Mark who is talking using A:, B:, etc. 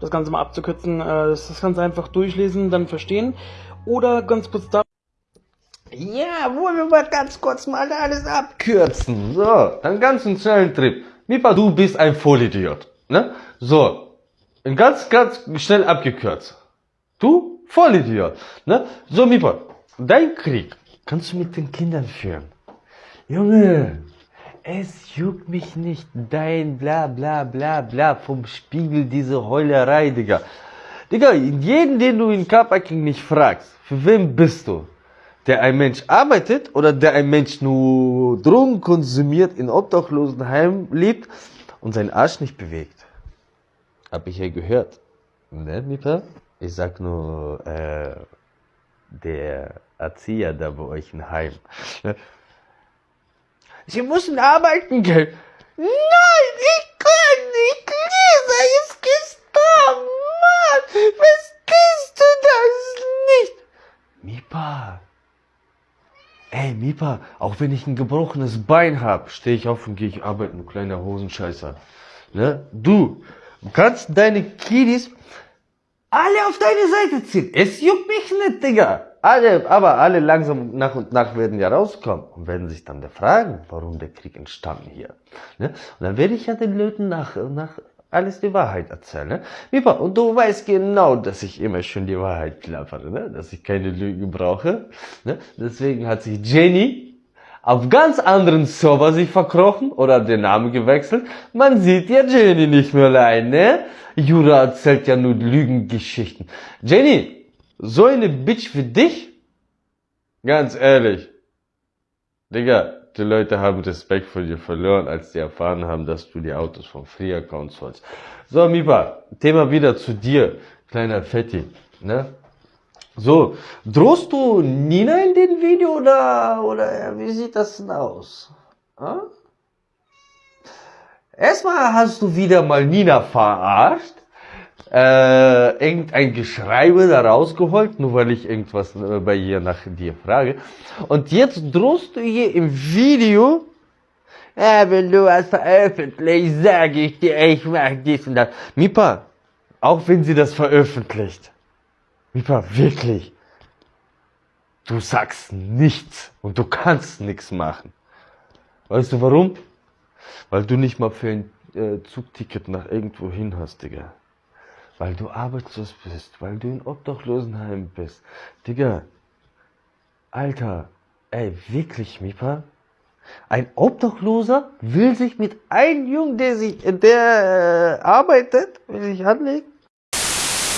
A: das Ganze mal abzukürzen, äh, das Ganze einfach durchlesen, dann verstehen. Oder ganz kurz da.
B: Ja, wollen wir mal ganz kurz mal alles abkürzen. So, ganz einen schnellen Trip. Mipa, du bist ein Vollidiot. Ne? So, ganz, ganz schnell abgekürzt. Du, Vollidiot. Ne? So, Mipa, dein Krieg kannst du mit den Kindern führen. Junge, es juckt mich nicht dein bla bla bla bla vom Spiegel diese Heulerei, Digga. Digga, jeden, den du in Kappa King nicht fragst, für wen bist du? Der ein Mensch arbeitet oder der ein Mensch nur Drogen konsumiert, in Obdachlosenheim lebt und seinen Arsch nicht bewegt? Hab ich ja gehört. Ne, Mieter? Ich sag nur, äh, der Erzieher da bei euch im Heim. Sie müssen arbeiten gehen. Nein, ich kann nicht. Lisa ist gestorben. Mann, was tust du das nicht? Mipa. Ey, Mipa, auch wenn ich ein gebrochenes Bein hab, stehe ich auf und gehe ich arbeiten, du kleiner Hosenscheißer. Ne? Du, du kannst deine Kiddies alle auf deine Seite ziehen. Es juckt mich nicht, Digga alle, aber alle langsam nach und nach werden ja rauskommen und werden sich dann fragen, warum der Krieg entstanden hier. Ne? Und dann werde ich ja den Leuten nach, nach alles die Wahrheit erzählen. Ne? Und du weißt genau, dass ich immer schön die Wahrheit klappere, ne? dass ich keine Lügen brauche. Ne? Deswegen hat sich Jenny auf ganz anderen Server sich verkrochen oder den Namen gewechselt. Man sieht ja Jenny nicht mehr allein, ne? Jura erzählt ja nur Lügengeschichten. Jenny, so eine Bitch wie dich? Ganz ehrlich. Digga, die Leute haben Respekt vor dir verloren, als die erfahren haben, dass du die Autos von Free Accounts holst. So, Mipa, Thema wieder zu dir, kleiner Fetti, ne? So, drohst du Nina in dem Video oder, oder wie sieht das denn aus? Hm? Erstmal hast du wieder mal Nina verarscht äh, irgendein Geschreibe da rausgeholt, nur weil ich irgendwas äh, bei ihr nach dir frage. Und jetzt drohst du ihr im Video, äh, wenn du was veröffentlicht, sage ich dir, ich mach dies und das. Mipa, auch wenn sie das veröffentlicht, Mipa, wirklich, du sagst nichts und du kannst nichts machen. Weißt du warum? Weil du nicht mal für ein äh, Zugticket nach irgendwo hin hast, Digga weil du arbeitslos bist, weil du in Obdachlosenheim bist. Digga, Alter, ey, wirklich, Mipa? Ein Obdachloser will sich mit einem Jungen, der sich, der äh, arbeitet, will sich anlegen?